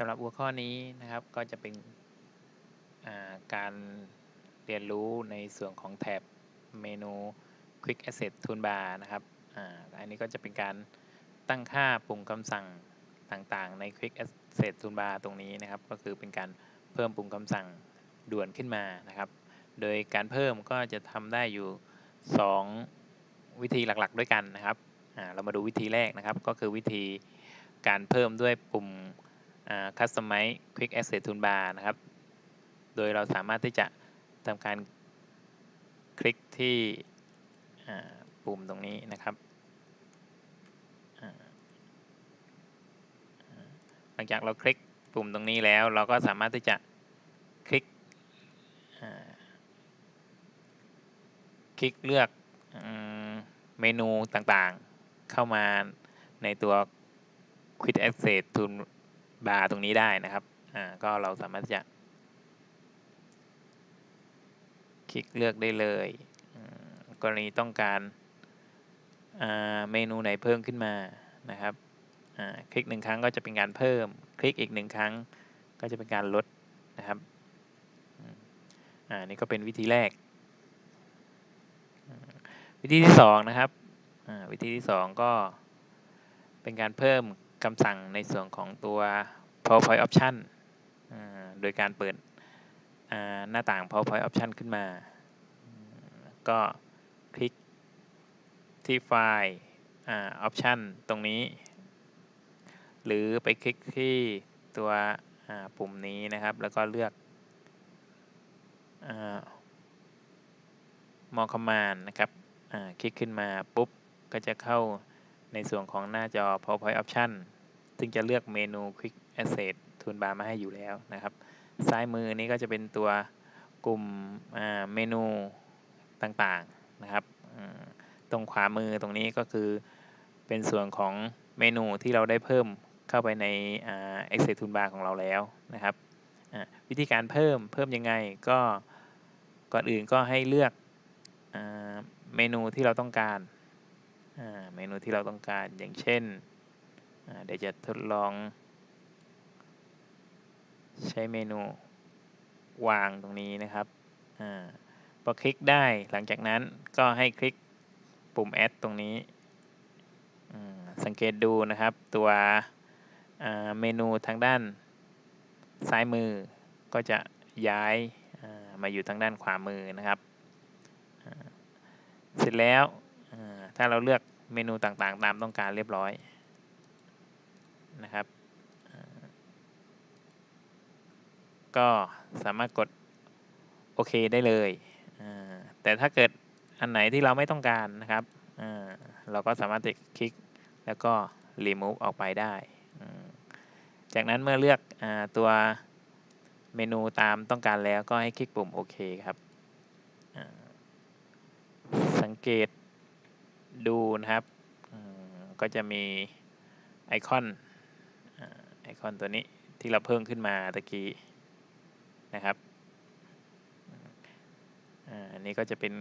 สำหรับหัวข้อนี้นะครับก็จะเป็นการเรียนรู้ในส่วนของแถบเมนู Quick Asset Toolbar นะครับออันนี้ก็จะเป็นการตั้งค่าปุ่มคำสั่งต่างๆ ใน Quick Asset Toolbar ตรงนี้นะครับ ก็คือเป็นการเพิ่มปุ่มคำสั่งด่วนขึ้นมานะครับ โดยการเพิ่มก็จะทำได้อยู่ 2 วิธีหลักๆ ด้วยกันนะครับเรามาดูวิธีแรกนะครับ ก็คือวิธีการเพิ่มด้วยปุ่ม Customize Quick Asset Toolbar นะครับ โดยเราสามารถที่จะทำการคลิกที่ปุ่มตรงนี้นะครับ หลังจากเราคลิกปุ่มตรงนี้แล้ว เราก็สามารถที่จะคลิกคลิกเลือกเมนูต่างๆเข้ามาในตัว Quick Access Toolbar บาทตรงนี้ได้นะครับอ่าก็เราสามารถจะคลิกเลือกได้เลย กรณีต้องการเมนูไหนเพิ่มขึ้นมานะครับคลิกหนึ่งครั้งก็จะเป็นการเพิ่ม คลิกอีกหนึ่งครั้งก็จะเป็นการลดนะครับอ่านี่ก็เป็นวิธีแรก วิธีที่สองนะครับวิธีที่สองก็เป็นการเพิ่ม คำสั่งในส่วนของตัว PowerPoint Option โดยการเปิดหน้าต่าง PowerPoint Option ขึ้นมา ก็คลิกที่ไฟล์ Option ตรงนี้ หรือไปคลิกที่ตัวปุ่มนี้นะครับ แล้วก็เลือกมอคอมมานนะครับคลิกขึ้นมาปุ๊บ ก็จะเข้า ในส่วนของหน้าจอ PowerPoint Option ซึ่งจะเลือกเมนู Quick Access Toolbar มาให้อยู่แล้วนะครับ ซ้ายมือนี้ก็จะเป็นตัวกลุ่มเมนูต่างๆนะครับ ตรงขวามือตรงนี้ก็คือเป็นส่วนของเมนูที่เราได้เพิ่มเข้าไปใน Access Toolbar ของเราแล้วนะครับ วิธีการเพิ่มเพิ่มยังไงก็ก่อนอื่นก็ให้เลือกเมนูที่เราต้องการ เมนูที่เราต้องการอย่างเช่นเดี๋ยวจะทดลอง ใช้เมนูวางตรงนี้นะครับอพอคลิกได้หลังจากนั้นก็ให้คลิกปุ่ม add ตรงนี้ สังเกตดูนะครับตัวเมนูทางด้านซ้ายมือก็จะย้ายมาอยู่ทางด้านขวามือนะครับ เสร็จแล้ว ถ้าเราเลือกเมนูต่างๆ ตามต้องการเรียบร้อยนะครับ ก็สามารถกดโอเคได้เลย แต่ถ้าเกิดอันไหนที่เราไม่ต้องการนะครับ เราก็สามารถคลิกแล้วก็ remove ออกไปได้ จากนั้นเมื่อเลือกอตัวเมนูตามต้องการแล้วก็ให้คลิกปุ่มโอเคครับ สังเกต ดูนะครับ ก็จะมีไอคอนไอคอนตัวนี้ที่เราเพิ่มขึ้นมาตะกี้นะครับอันนี้ก็จะเป็น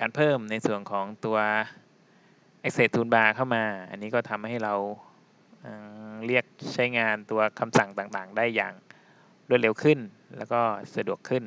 การเพิ่มในส่วนของตัว Access Toolbar เข้ามา อันนี้ก็ทำให้เราเรียกใช้งานตัวคำสั่งต่างๆ ได้อย่างรวดเร็วขึ้น แล้วก็สะดวกขึ้น